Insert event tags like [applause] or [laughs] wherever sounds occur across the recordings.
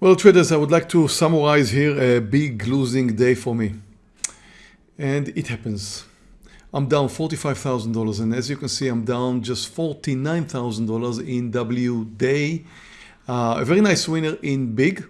Well, traders, I would like to summarize here a big losing day for me. And it happens. I'm down $45,000 and as you can see I'm down just $49,000 in W day. Uh, a very nice winner in big.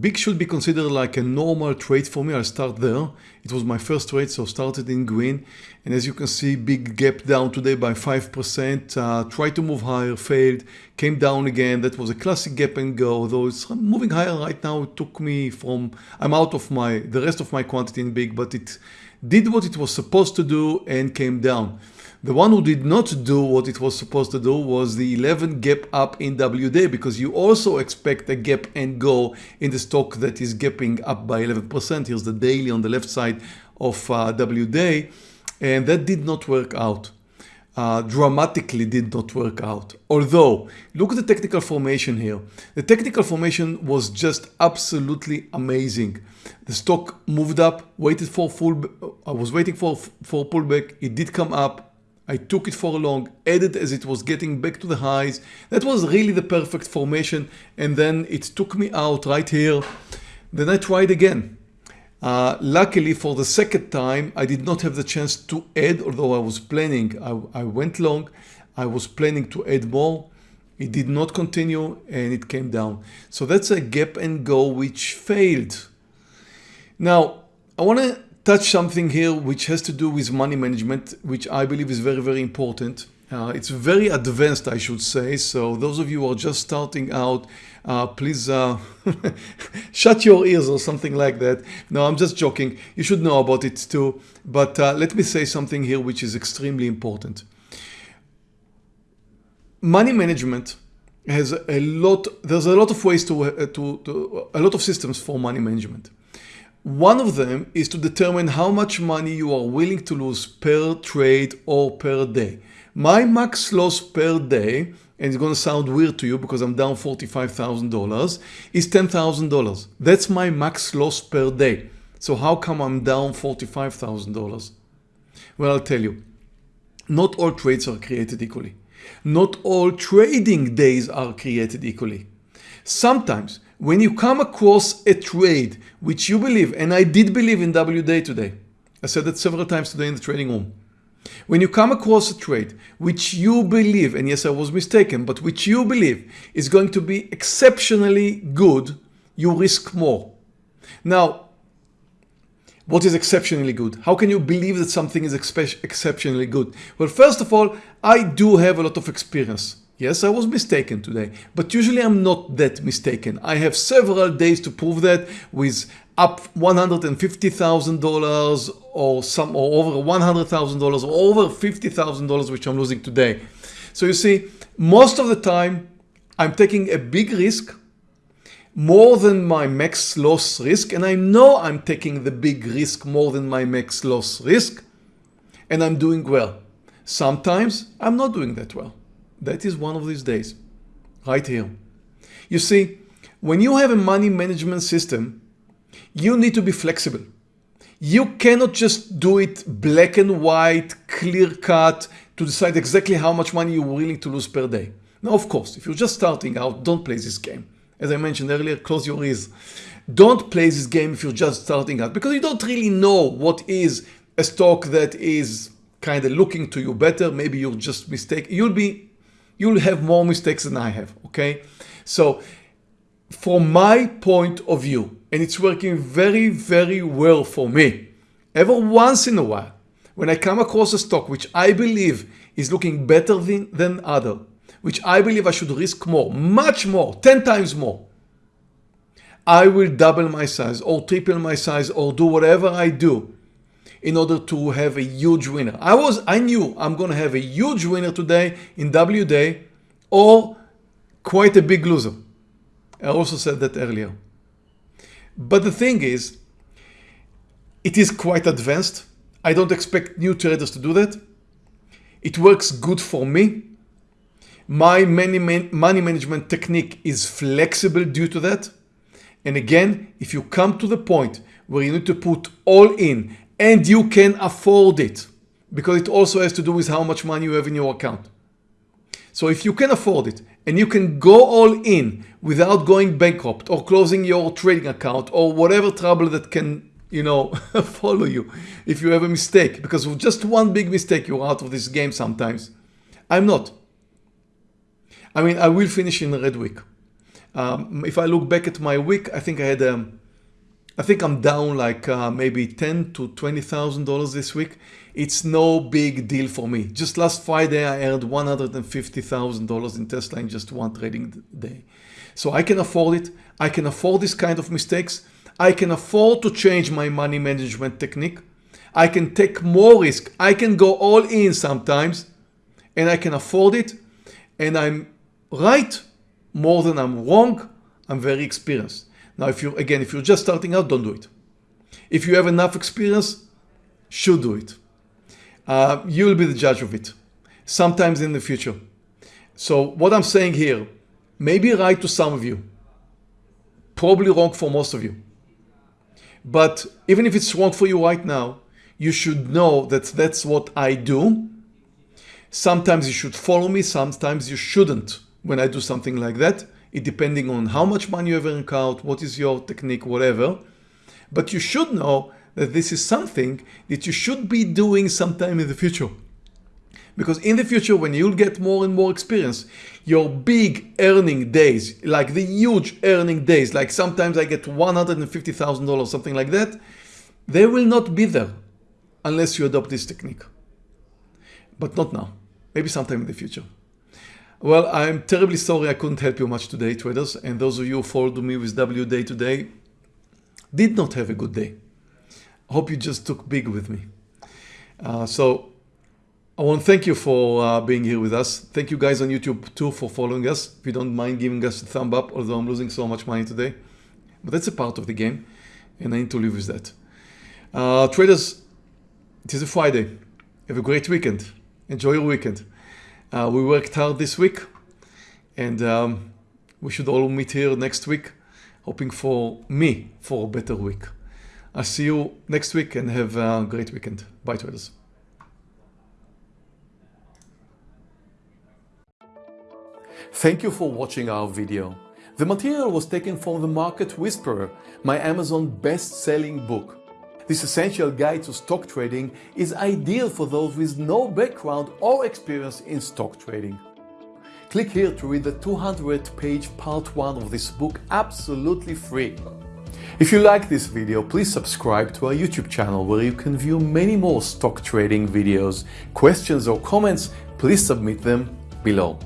Big should be considered like a normal trade for me. I'll start there. It was my first trade, so started in green. And as you can see, big gap down today by 5%. Uh, tried to move higher, failed, came down again. That was a classic gap and go, although it's moving higher right now. It took me from, I'm out of my, the rest of my quantity in big, but it did what it was supposed to do and came down. The one who did not do what it was supposed to do was the 11 gap up in WD because you also expect a gap and go in the stock that is gapping up by 11%. Here's the daily on the left side of uh, WD and that did not work out. Uh, dramatically did not work out. Although, look at the technical formation here. The technical formation was just absolutely amazing. The stock moved up, waited for full, I was waiting for, for pullback, it did come up, I took it for a long, added as it was getting back to the highs. That was really the perfect formation. And then it took me out right here. Then I tried again. Uh, luckily for the second time, I did not have the chance to add, although I was planning, I, I went long. I was planning to add more. It did not continue and it came down. So that's a gap and go which failed. Now, I want to touch something here which has to do with money management, which I believe is very, very important. Uh, it's very advanced, I should say. So those of you who are just starting out, uh, please uh, [laughs] shut your ears or something like that. No, I'm just joking. You should know about it too. But uh, let me say something here which is extremely important. Money management has a lot, there's a lot of ways to, uh, to, to a lot of systems for money management. One of them is to determine how much money you are willing to lose per trade or per day. My max loss per day, and it's going to sound weird to you because I'm down $45,000, is $10,000. That's my max loss per day. So how come I'm down $45,000? Well, I'll tell you, not all trades are created equally. Not all trading days are created equally. Sometimes when you come across a trade which you believe, and I did believe in WD today, I said that several times today in the trading room. When you come across a trade which you believe, and yes I was mistaken, but which you believe is going to be exceptionally good, you risk more. Now, what is exceptionally good? How can you believe that something is exceptionally good? Well, first of all, I do have a lot of experience. Yes, I was mistaken today, but usually I'm not that mistaken. I have several days to prove that with up $150,000 or some or over $100,000 or over $50,000 which I'm losing today. So you see, most of the time I'm taking a big risk more than my max loss risk and I know I'm taking the big risk more than my max loss risk and I'm doing well. Sometimes I'm not doing that well. That is one of these days, right here. You see, when you have a money management system, you need to be flexible. You cannot just do it black and white, clear cut to decide exactly how much money you're willing to lose per day. Now, of course, if you're just starting out, don't play this game. As I mentioned earlier, close your ears. Don't play this game if you're just starting out because you don't really know what is a stock that is kind of looking to you better. Maybe you're just mistaken. You'll be you'll have more mistakes than I have, okay? So from my point of view, and it's working very, very well for me, every once in a while, when I come across a stock which I believe is looking better than, than other, which I believe I should risk more, much more, 10 times more, I will double my size or triple my size or do whatever I do in order to have a huge winner. I was, I knew I'm going to have a huge winner today in W day or quite a big loser. I also said that earlier. But the thing is, it is quite advanced. I don't expect new traders to do that. It works good for me. My money, money management technique is flexible due to that. And again, if you come to the point where you need to put all in and you can afford it because it also has to do with how much money you have in your account. So if you can afford it and you can go all in without going bankrupt or closing your trading account or whatever trouble that can you know [laughs] follow you if you have a mistake because with just one big mistake you're out of this game sometimes. I'm not. I mean I will finish in red week. Um, if I look back at my week I think I had um, I think I'm down like uh, maybe ten to twenty thousand dollars this week. It's no big deal for me. Just last Friday I earned one hundred and fifty thousand dollars in Tesla in just one trading day. So I can afford it. I can afford this kind of mistakes. I can afford to change my money management technique. I can take more risk. I can go all in sometimes and I can afford it. And I'm right more than I'm wrong. I'm very experienced. Now, if you again, if you're just starting out, don't do it. If you have enough experience, should do it. Uh, you'll be the judge of it sometimes in the future. So what I'm saying here may be right to some of you, probably wrong for most of you. But even if it's wrong for you right now, you should know that that's what I do. Sometimes you should follow me, sometimes you shouldn't when I do something like that it depending on how much money you have earned out, what is your technique, whatever. But you should know that this is something that you should be doing sometime in the future. Because in the future, when you'll get more and more experience, your big earning days, like the huge earning days, like sometimes I get $150,000, something like that, they will not be there unless you adopt this technique. But not now, maybe sometime in the future. Well, I'm terribly sorry I couldn't help you much today, traders, and those of you who followed me with W Day today did not have a good day. Hope you just took big with me. Uh, so I want to thank you for uh, being here with us. Thank you guys on YouTube too for following us. If you don't mind giving us a thumb up, although I'm losing so much money today. But that's a part of the game, and I need to live with that. Uh, traders, it is a Friday. Have a great weekend. Enjoy your weekend. Uh, we worked hard this week and um, we should all meet here next week, hoping for me for a better week. I'll see you next week and have a great weekend. Bye traders. Thank you for watching our video. The material was taken from The Market Whisperer, my Amazon best-selling book. This essential guide to stock trading is ideal for those with no background or experience in stock trading. Click here to read the 200 page part 1 of this book absolutely free. If you like this video, please subscribe to our YouTube channel where you can view many more stock trading videos. Questions or comments, please submit them below.